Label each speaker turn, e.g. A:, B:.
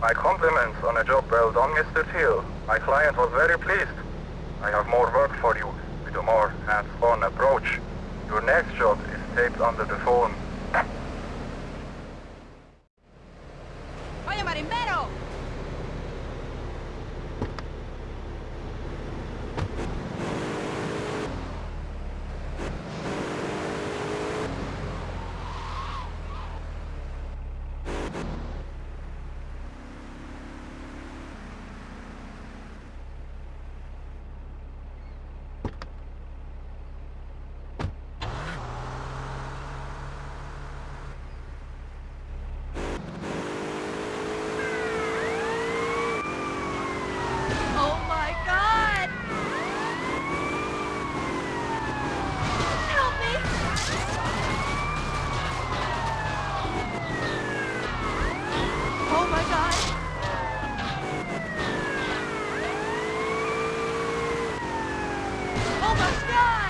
A: My compliments on a job well done, Mr. Teal. My client was very pleased. I have more work for you with a more hands-on approach. Your next job is taped under the phone the sky!